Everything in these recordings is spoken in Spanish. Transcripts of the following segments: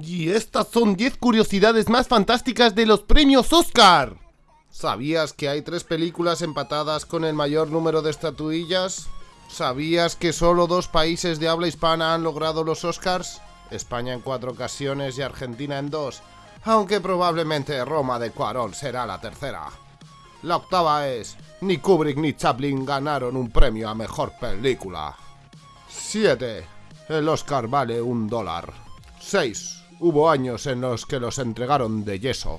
Y estas son 10 curiosidades más fantásticas de los premios Oscar. ¿Sabías que hay tres películas empatadas con el mayor número de estatuillas? ¿Sabías que solo dos países de habla hispana han logrado los Oscars? España en cuatro ocasiones y Argentina en dos, aunque probablemente Roma de Cuarón será la tercera. La octava es, ni Kubrick ni Chaplin ganaron un premio a mejor película. 7. El Oscar vale un dólar. 6. Hubo años en los que los entregaron de yeso.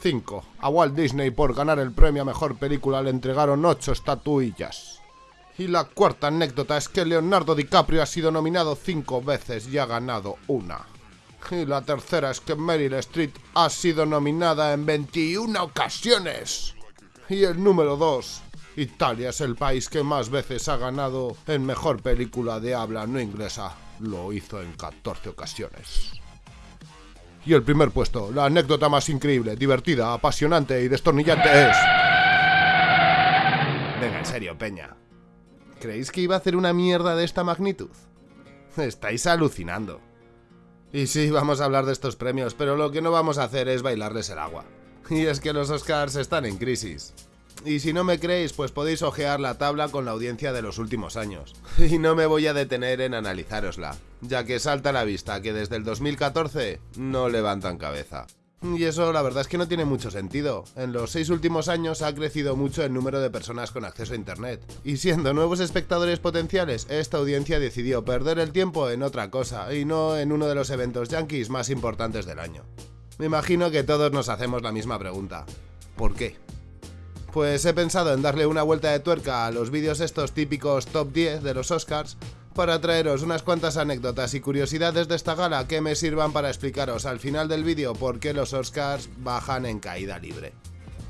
5. A Walt Disney por ganar el premio a Mejor Película le entregaron 8 estatuillas. Y la cuarta anécdota es que Leonardo DiCaprio ha sido nominado 5 veces y ha ganado una. Y la tercera es que Meryl Streep ha sido nominada en 21 ocasiones. Y el número 2. Italia es el país que más veces ha ganado en Mejor Película de habla no inglesa. Lo hizo en 14 ocasiones. Y el primer puesto, la anécdota más increíble, divertida, apasionante y destornillante es... Venga, en serio, Peña. ¿Creéis que iba a hacer una mierda de esta magnitud? Estáis alucinando. Y sí, vamos a hablar de estos premios, pero lo que no vamos a hacer es bailarles el agua. Y es que los Oscars están en crisis. Y si no me creéis, pues podéis ojear la tabla con la audiencia de los últimos años. Y no me voy a detener en analizárosla, ya que salta a la vista que desde el 2014 no levantan cabeza. Y eso la verdad es que no tiene mucho sentido. En los seis últimos años ha crecido mucho el número de personas con acceso a Internet. Y siendo nuevos espectadores potenciales, esta audiencia decidió perder el tiempo en otra cosa, y no en uno de los eventos yankees más importantes del año. Me imagino que todos nos hacemos la misma pregunta. ¿Por qué? Pues he pensado en darle una vuelta de tuerca a los vídeos estos típicos top 10 de los Oscars para traeros unas cuantas anécdotas y curiosidades de esta gala que me sirvan para explicaros al final del vídeo por qué los Oscars bajan en caída libre.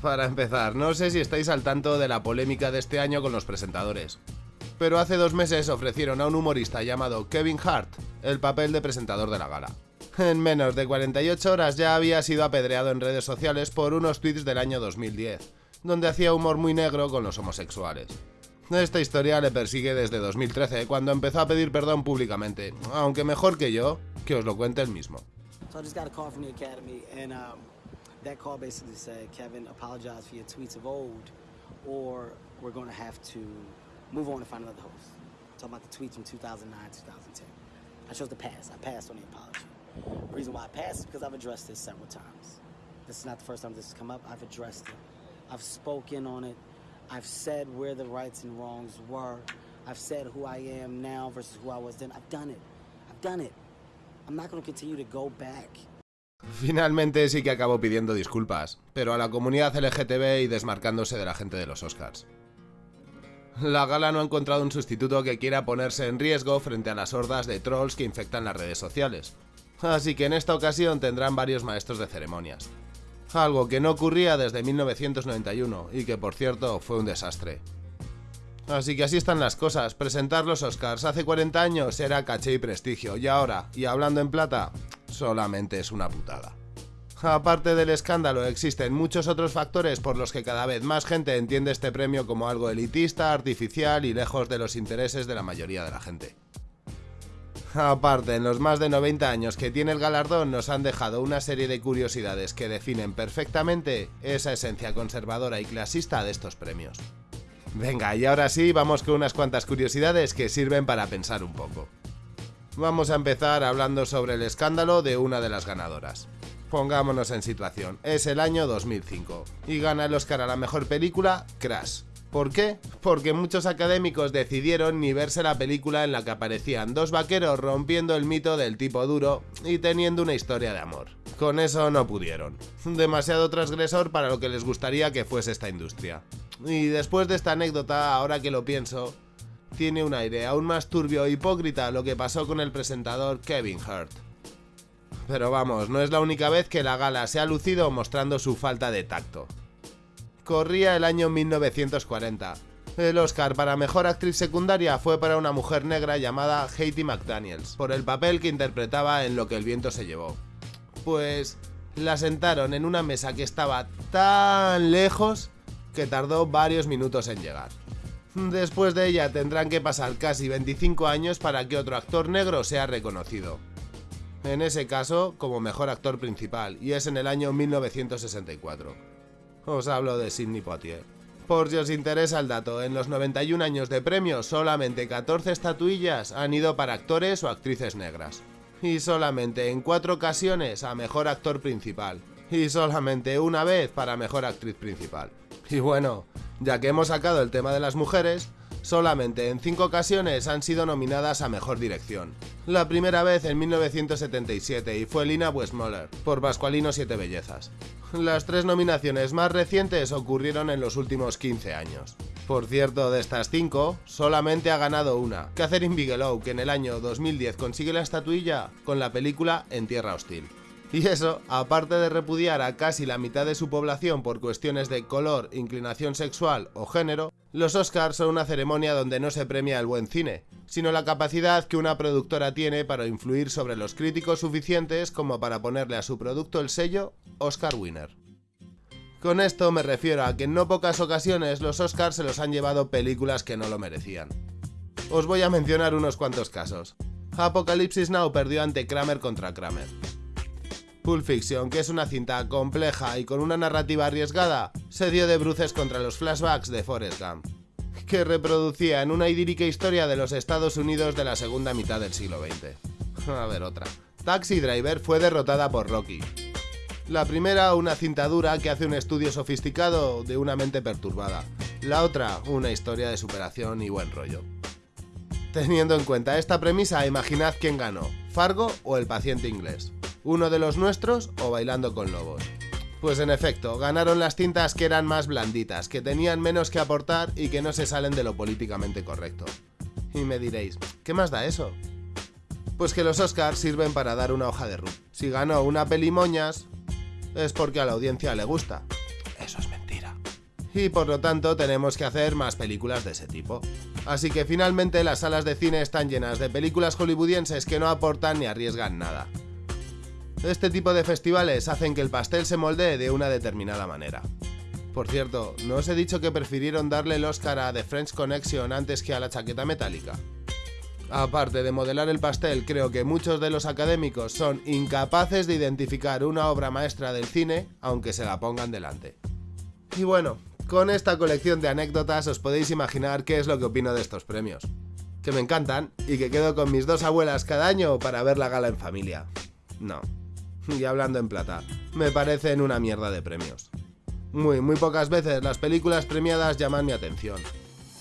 Para empezar, no sé si estáis al tanto de la polémica de este año con los presentadores, pero hace dos meses ofrecieron a un humorista llamado Kevin Hart el papel de presentador de la gala. En menos de 48 horas ya había sido apedreado en redes sociales por unos tweets del año 2010 donde hacía humor muy negro con los homosexuales. Esta historia le persigue desde 2013, cuando empezó a pedir perdón públicamente, aunque mejor que yo, que os lo cuente él mismo. Talking about the tweets from 2009, 2010. I chose to pass. I passed on the apology. The reason why I passed is because I've addressed this several times. This is not the first time this has come up. I've addressed it. I've spoken on it. I've said where the rights and wrongs were. I've said who I am now versus who I was then. I've done it. I've done it. I'm not going to continue to go back. Finalmente sí que acabó pidiendo disculpas, pero a la comunidad LGTB y desmarcándose de la gente de los Oscars. La gala no ha encontrado un sustituto que quiera ponerse en riesgo frente a las hordas de trolls que infectan las redes sociales. Así que en esta ocasión tendrán varios maestros de ceremonias algo que no ocurría desde 1991 y que por cierto fue un desastre. Así que así están las cosas, presentar los Oscars hace 40 años era caché y prestigio y ahora, y hablando en plata, solamente es una putada. Aparte del escándalo, existen muchos otros factores por los que cada vez más gente entiende este premio como algo elitista, artificial y lejos de los intereses de la mayoría de la gente. Aparte, en los más de 90 años que tiene el galardón nos han dejado una serie de curiosidades que definen perfectamente esa esencia conservadora y clasista de estos premios. Venga, y ahora sí, vamos con unas cuantas curiosidades que sirven para pensar un poco. Vamos a empezar hablando sobre el escándalo de una de las ganadoras. Pongámonos en situación, es el año 2005 y gana el Oscar a la mejor película Crash, ¿Por qué? Porque muchos académicos decidieron ni verse la película en la que aparecían dos vaqueros rompiendo el mito del tipo duro y teniendo una historia de amor. Con eso no pudieron. Demasiado transgresor para lo que les gustaría que fuese esta industria. Y después de esta anécdota, ahora que lo pienso, tiene un aire aún más turbio e hipócrita lo que pasó con el presentador Kevin Hart. Pero vamos, no es la única vez que la gala se ha lucido mostrando su falta de tacto corría el año 1940. El Oscar para Mejor Actriz Secundaria fue para una mujer negra llamada Haiti McDaniels, por el papel que interpretaba en Lo que el viento se llevó. Pues la sentaron en una mesa que estaba tan lejos que tardó varios minutos en llegar. Después de ella tendrán que pasar casi 25 años para que otro actor negro sea reconocido. en ese caso como mejor actor principal, y es en el año 1964. Os hablo de Sidney Poitier. Por si os interesa el dato, en los 91 años de premios solamente 14 estatuillas han ido para actores o actrices negras. Y solamente en 4 ocasiones a mejor actor principal. Y solamente una vez para mejor actriz principal. Y bueno, ya que hemos sacado el tema de las mujeres, solamente en 5 ocasiones han sido nominadas a Mejor Dirección. La primera vez en 1977 y fue Lina Westmoller, por Pascualino Siete Bellezas. Las tres nominaciones más recientes ocurrieron en los últimos 15 años. Por cierto, de estas 5, solamente ha ganado una, Catherine Bigelow, que en el año 2010 consigue la estatuilla con la película En Tierra Hostil. Y eso, aparte de repudiar a casi la mitad de su población por cuestiones de color, inclinación sexual o género, los Oscars son una ceremonia donde no se premia el buen cine, sino la capacidad que una productora tiene para influir sobre los críticos suficientes como para ponerle a su producto el sello Oscar Winner. Con esto me refiero a que en no pocas ocasiones los Oscars se los han llevado películas que no lo merecían. Os voy a mencionar unos cuantos casos. Apocalipsis Now perdió ante Kramer contra Kramer. Pulp Fiction, que es una cinta compleja y con una narrativa arriesgada, se dio de bruces contra los flashbacks de Forrest Gump, que reproducía en una idílica historia de los Estados Unidos de la segunda mitad del siglo XX. A ver otra. Taxi Driver fue derrotada por Rocky. La primera, una cinta dura que hace un estudio sofisticado de una mente perturbada. La otra, una historia de superación y buen rollo. Teniendo en cuenta esta premisa, imaginad quién ganó, Fargo o el paciente inglés uno de los nuestros o Bailando con Lobos. Pues en efecto, ganaron las cintas que eran más blanditas, que tenían menos que aportar y que no se salen de lo políticamente correcto. Y me diréis, ¿qué más da eso? Pues que los Oscars sirven para dar una hoja de ruta. Si ganó una peli moñas, es porque a la audiencia le gusta. Eso es mentira. Y por lo tanto tenemos que hacer más películas de ese tipo. Así que finalmente las salas de cine están llenas de películas hollywoodienses que no aportan ni arriesgan nada. Este tipo de festivales hacen que el pastel se moldee de una determinada manera. Por cierto, ¿no os he dicho que prefirieron darle el Oscar a The French Connection antes que a la chaqueta metálica? Aparte de modelar el pastel, creo que muchos de los académicos son incapaces de identificar una obra maestra del cine, aunque se la pongan delante. Y bueno, con esta colección de anécdotas os podéis imaginar qué es lo que opino de estos premios. Que me encantan y que quedo con mis dos abuelas cada año para ver la gala en familia. No, y hablando en plata, me parecen una mierda de premios. Muy, muy pocas veces las películas premiadas llaman mi atención.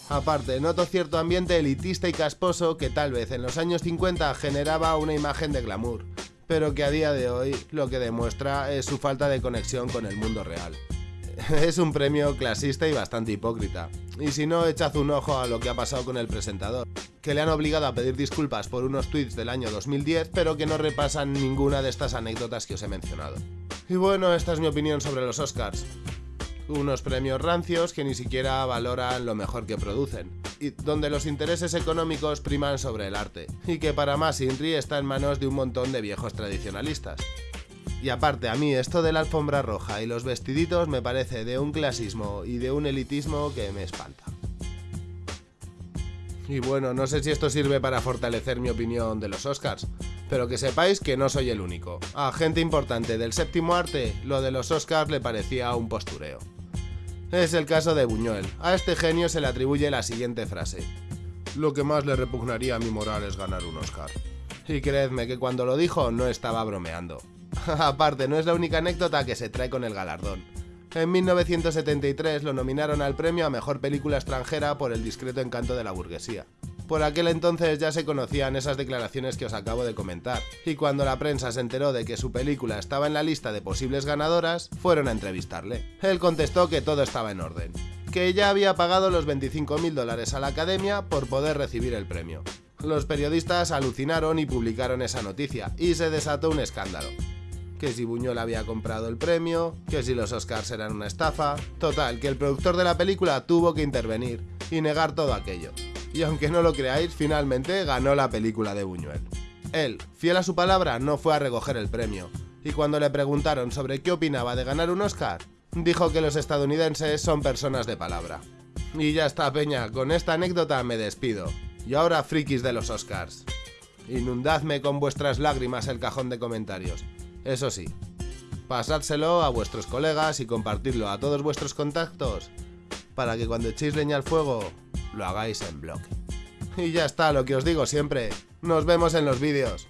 Aparte, noto cierto ambiente elitista y casposo que tal vez en los años 50 generaba una imagen de glamour, pero que a día de hoy lo que demuestra es su falta de conexión con el mundo real. Es un premio clasista y bastante hipócrita. Y si no, echad un ojo a lo que ha pasado con el presentador, que le han obligado a pedir disculpas por unos tweets del año 2010, pero que no repasan ninguna de estas anécdotas que os he mencionado. Y bueno, esta es mi opinión sobre los Oscars. Unos premios rancios que ni siquiera valoran lo mejor que producen, y donde los intereses económicos priman sobre el arte, y que para más Inri está en manos de un montón de viejos tradicionalistas. Y aparte, a mí esto de la alfombra roja y los vestiditos me parece de un clasismo y de un elitismo que me espanta. Y bueno, no sé si esto sirve para fortalecer mi opinión de los Oscars, pero que sepáis que no soy el único. A gente importante del séptimo arte, lo de los Oscars le parecía un postureo. Es el caso de Buñuel. A este genio se le atribuye la siguiente frase. Lo que más le repugnaría a mi moral es ganar un Oscar. Y creedme que cuando lo dijo no estaba bromeando. Aparte, no es la única anécdota que se trae con el galardón. En 1973 lo nominaron al premio a Mejor Película Extranjera por El discreto encanto de la burguesía. Por aquel entonces ya se conocían esas declaraciones que os acabo de comentar, y cuando la prensa se enteró de que su película estaba en la lista de posibles ganadoras, fueron a entrevistarle. Él contestó que todo estaba en orden, que ya había pagado los 25.000 dólares a la academia por poder recibir el premio. Los periodistas alucinaron y publicaron esa noticia, y se desató un escándalo que si Buñuel había comprado el premio, que si los Oscars eran una estafa. Total, que el productor de la película tuvo que intervenir y negar todo aquello. Y aunque no lo creáis, finalmente ganó la película de Buñuel. Él, fiel a su palabra, no fue a recoger el premio, y cuando le preguntaron sobre qué opinaba de ganar un Oscar, dijo que los estadounidenses son personas de palabra. Y ya está, Peña, con esta anécdota me despido. Y ahora frikis de los Oscars. Inundadme con vuestras lágrimas el cajón de comentarios. Eso sí, pasádselo a vuestros colegas y compartidlo a todos vuestros contactos para que cuando echéis leña al fuego lo hagáis en bloque. Y ya está, lo que os digo siempre. Nos vemos en los vídeos.